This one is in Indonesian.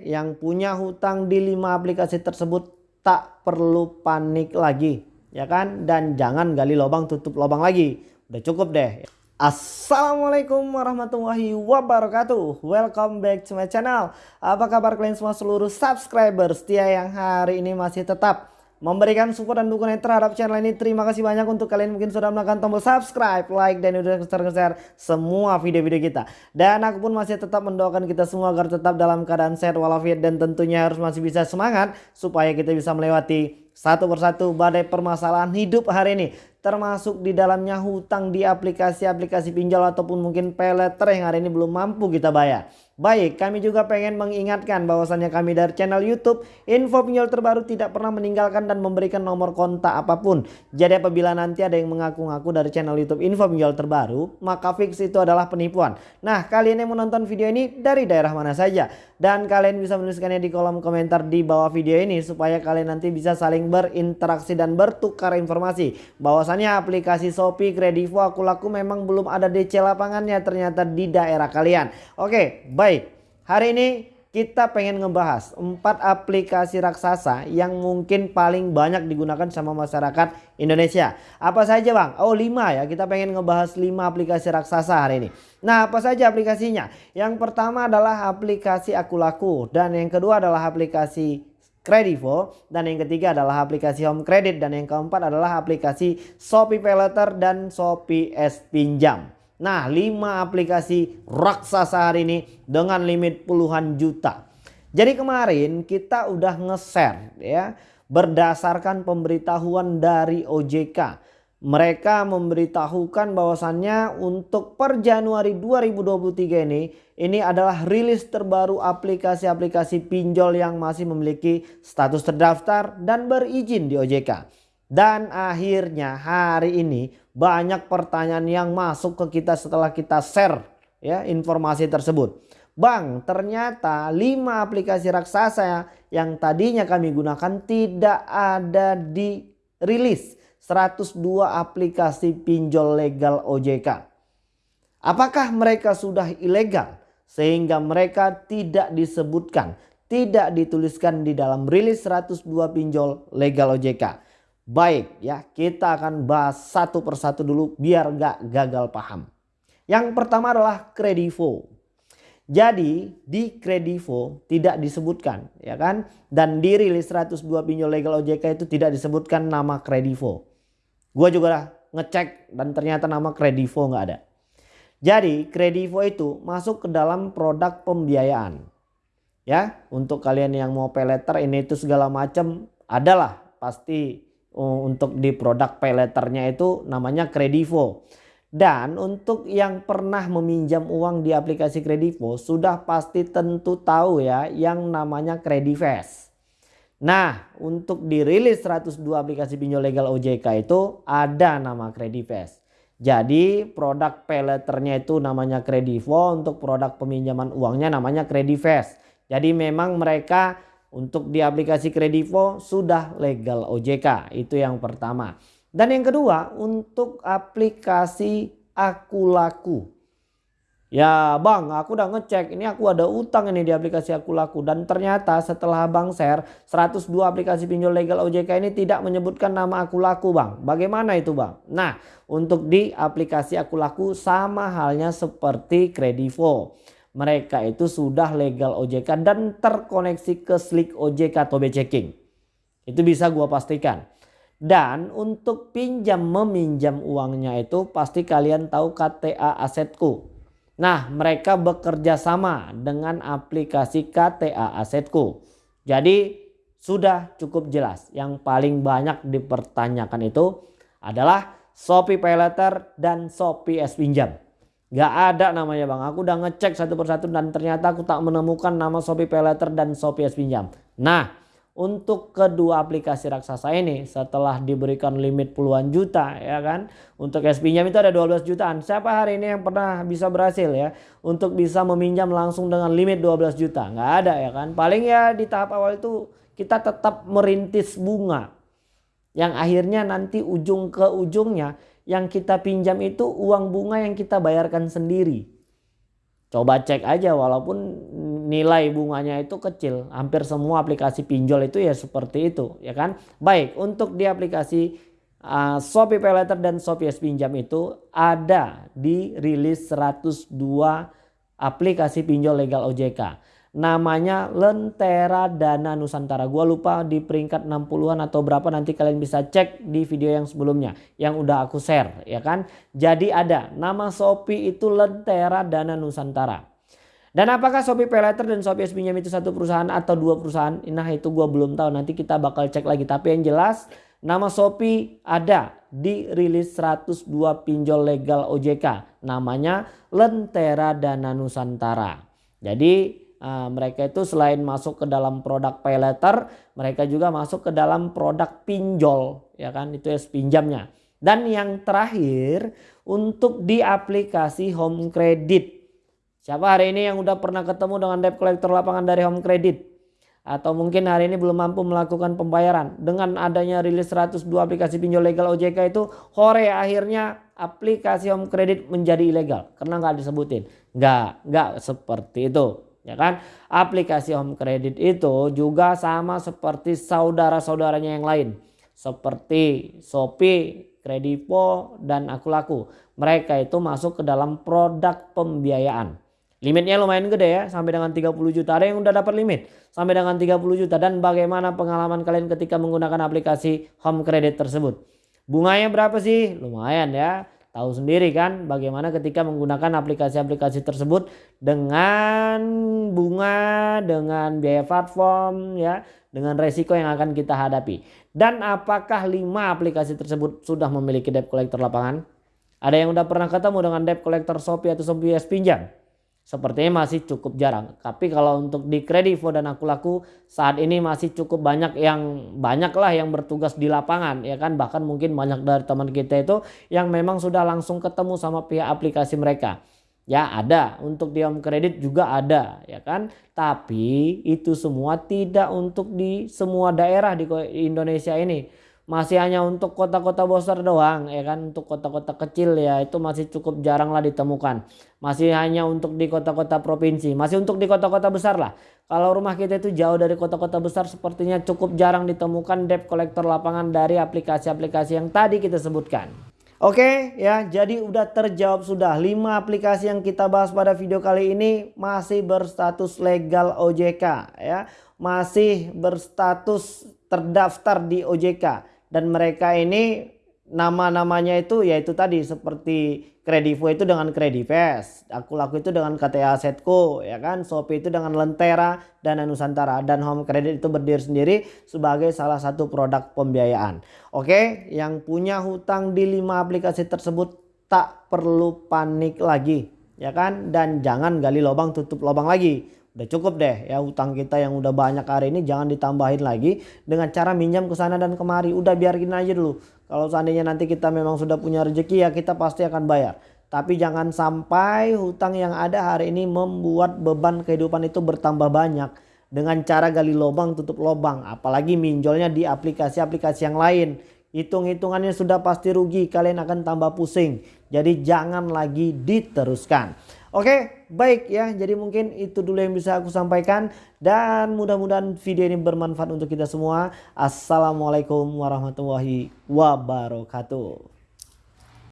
yang punya hutang di 5 aplikasi tersebut tak perlu panik lagi ya kan? Dan jangan gali lubang tutup lubang lagi. Udah cukup deh. Assalamualaikum warahmatullahi wabarakatuh. Welcome back to my channel. Apa kabar kalian semua seluruh subscriber setia yang hari ini masih tetap memberikan support dan dukungan terhadap channel ini. Terima kasih banyak untuk kalian mungkin sudah menekan tombol subscribe, like, dan udah share-share semua video-video kita. Dan aku pun masih tetap mendoakan kita semua agar tetap dalam keadaan sehat walafiat dan tentunya harus masih bisa semangat supaya kita bisa melewati satu persatu badai permasalahan hidup hari ini termasuk di dalamnya hutang di aplikasi-aplikasi pinjol ataupun mungkin peleter yang hari ini belum mampu kita bayar. Baik, kami juga pengen mengingatkan bahwasannya kami dari channel YouTube Info Pinjol Terbaru tidak pernah meninggalkan dan memberikan nomor kontak apa pun. Jadi apabila nanti ada yang mengaku-ngaku dari channel YouTube Info Pinjol Terbaru, maka fix itu adalah penipuan. Nah, kalian yang menonton video ini dari daerah mana saja dan kalian bisa menuliskannya di kolom komentar di bawah video ini supaya kalian nanti bisa saling berinteraksi dan bertukar informasi. Bahwasannya aplikasi Shopee, Kredivo, Akulaku memang belum ada DC lapangannya ternyata di daerah kalian. Oke, Baik, hari ini kita pengen ngebahas empat aplikasi raksasa yang mungkin paling banyak digunakan sama masyarakat Indonesia. Apa saja bang? Oh lima ya, kita pengen ngebahas lima aplikasi raksasa hari ini. Nah apa saja aplikasinya? Yang pertama adalah aplikasi Akulaku dan yang kedua adalah aplikasi Kredivo dan yang ketiga adalah aplikasi Home Credit dan yang keempat adalah aplikasi Shopee Paylater dan Shopee S Pinjam. Nah 5 aplikasi raksasa hari ini dengan limit puluhan juta. Jadi kemarin kita udah nge-share ya berdasarkan pemberitahuan dari OJK. Mereka memberitahukan bahwasannya untuk per Januari 2023 ini ini adalah rilis terbaru aplikasi-aplikasi pinjol yang masih memiliki status terdaftar dan berizin di OJK. Dan akhirnya hari ini banyak pertanyaan yang masuk ke kita setelah kita share ya informasi tersebut. Bang, ternyata 5 aplikasi raksasa yang tadinya kami gunakan tidak ada di rilis 102 aplikasi pinjol legal OJK. Apakah mereka sudah ilegal sehingga mereka tidak disebutkan, tidak dituliskan di dalam rilis 102 pinjol legal OJK? Baik ya kita akan bahas satu persatu dulu biar gak gagal paham. Yang pertama adalah Kredivo. Jadi di Kredivo tidak disebutkan ya kan. Dan di rilis 102 pinjol legal OJK itu tidak disebutkan nama Kredivo. Gue juga ngecek dan ternyata nama Kredivo nggak ada. Jadi Kredivo itu masuk ke dalam produk pembiayaan. Ya untuk kalian yang mau pay ini itu segala macam adalah pasti Oh, untuk di produk pay letternya itu namanya Kredivo. Dan untuk yang pernah meminjam uang di aplikasi Kredivo sudah pasti tentu tahu ya yang namanya Kredivest. Nah untuk dirilis 102 aplikasi pinjol legal OJK itu ada nama Kredivest. Jadi produk pay letternya itu namanya Kredivo untuk produk peminjaman uangnya namanya Kredivest. Jadi memang mereka untuk di aplikasi Kredivo sudah legal OJK. Itu yang pertama. Dan yang kedua untuk aplikasi Akulaku. Ya bang aku udah ngecek ini aku ada utang ini di aplikasi Akulaku. Dan ternyata setelah bang share 102 aplikasi pinjol legal OJK ini tidak menyebutkan nama Akulaku bang. Bagaimana itu bang? Nah untuk di aplikasi Akulaku sama halnya seperti Kredivo mereka itu sudah legal OJK dan terkoneksi ke Slick OJK atau checking. Itu bisa gua pastikan. Dan untuk pinjam meminjam uangnya itu pasti kalian tahu KTA Asetku. Nah mereka bekerja sama dengan aplikasi KTA Asetku. Jadi sudah cukup jelas. Yang paling banyak dipertanyakan itu adalah Shopee Paylater dan Shopee S Pinjam. Gak ada namanya bang. Aku udah ngecek satu persatu dan ternyata aku tak menemukan nama Shopee Paylater dan Shopee S Pinjam. Nah untuk kedua aplikasi raksasa ini setelah diberikan limit puluhan juta ya kan. Untuk S Pinjam itu ada 12 jutaan. Siapa hari ini yang pernah bisa berhasil ya. Untuk bisa meminjam langsung dengan limit 12 juta. Gak ada ya kan. Paling ya di tahap awal itu kita tetap merintis bunga. Yang akhirnya nanti ujung ke ujungnya yang kita pinjam itu uang bunga yang kita bayarkan sendiri. Coba cek aja walaupun nilai bunganya itu kecil. Hampir semua aplikasi pinjol itu ya seperti itu ya kan. Baik untuk di aplikasi uh, Shopee Paylater dan Shopee S Pinjam itu ada di rilis 102 aplikasi pinjol legal OJK namanya Lentera Dana Nusantara. Gua lupa di peringkat 60-an atau berapa nanti kalian bisa cek di video yang sebelumnya yang udah aku share ya kan. Jadi ada nama Shopee itu Lentera Dana Nusantara. Dan apakah Shopee Paylater dan Shopee S Pinjam itu satu perusahaan atau dua perusahaan? Nah itu gua belum tahu nanti kita bakal cek lagi. Tapi yang jelas nama Shopee ada di rilis 102 pinjol legal OJK. Namanya Lentera Dana Nusantara. Jadi Nah, mereka itu selain masuk ke dalam produk pay letter, mereka juga masuk ke dalam produk pinjol, ya kan? Itu ya pinjamnya. Dan yang terakhir untuk di aplikasi Home Credit. Siapa hari ini yang udah pernah ketemu dengan debt collector lapangan dari Home Credit? Atau mungkin hari ini belum mampu melakukan pembayaran. Dengan adanya rilis 102 aplikasi pinjol legal OJK itu, hore akhirnya aplikasi Home Credit menjadi ilegal. Karena nggak disebutin. Nggak, nggak seperti itu ya kan? Aplikasi home credit itu juga sama seperti saudara-saudaranya yang lain. Seperti Shopee, Kredivo dan Aku Laku. Mereka itu masuk ke dalam produk pembiayaan. Limitnya lumayan gede ya sampai dengan 30 juta. Ada yang udah dapat limit sampai dengan 30 juta. Dan bagaimana pengalaman kalian ketika menggunakan aplikasi home credit tersebut? Bunganya berapa sih? Lumayan ya Tahu sendiri kan bagaimana ketika menggunakan aplikasi-aplikasi tersebut dengan bunga, dengan biaya platform ya, dengan resiko yang akan kita hadapi. Dan apakah 5 aplikasi tersebut sudah memiliki debt collector lapangan? Ada yang udah pernah ketemu dengan debt collector Shopee atau Shopee pinjam? Sepertinya masih cukup jarang. Tapi kalau untuk di Kredivo dan aku laku saat ini masih cukup banyak yang banyak lah yang bertugas di lapangan ya kan bahkan mungkin banyak dari teman kita itu yang memang sudah langsung ketemu sama pihak aplikasi mereka. Ya ada untuk di home kredit juga ada ya kan tapi itu semua tidak untuk di semua daerah di Indonesia ini masih hanya untuk kota-kota besar doang ya kan? Untuk kota-kota kecil ya itu masih cukup jarang lah ditemukan. Masih hanya untuk di kota-kota provinsi masih untuk di kota-kota besar lah. Kalau rumah kita itu jauh dari kota-kota besar sepertinya cukup jarang ditemukan debt collector lapangan dari aplikasi-aplikasi yang tadi kita sebutkan. Oke ya jadi udah terjawab sudah 5 aplikasi yang kita bahas pada video kali ini. Masih berstatus legal OJK ya. Masih berstatus terdaftar di OJK dan mereka ini nama-namanya itu yaitu tadi seperti Kredivo itu dengan Kredivest, aku laku itu dengan KTA Setco, ya kan, Shopee itu dengan Lentera dan Nusantara. Dan Home Credit itu berdiri sendiri sebagai salah satu produk pembiayaan. Oke, yang punya hutang di lima aplikasi tersebut tak perlu panik lagi, ya kan, dan jangan gali lubang tutup lubang lagi udah cukup deh ya utang kita yang udah banyak hari ini jangan ditambahin lagi dengan cara minjam ke sana dan kemari. Udah biarin aja dulu. Kalau seandainya nanti kita memang sudah punya rezeki ya kita pasti akan bayar. Tapi jangan sampai hutang yang ada hari ini membuat beban kehidupan itu bertambah banyak. Dengan cara gali lubang tutup lubang. Apalagi minjolnya di aplikasi-aplikasi yang lain. Hitung-hitungannya sudah pasti rugi kalian akan tambah pusing. Jadi jangan lagi diteruskan Oke, baik ya. Jadi mungkin itu dulu yang bisa aku sampaikan dan mudah-mudahan video ini bermanfaat untuk kita semua. Assalamualaikum warahmatullahi wabarakatuh.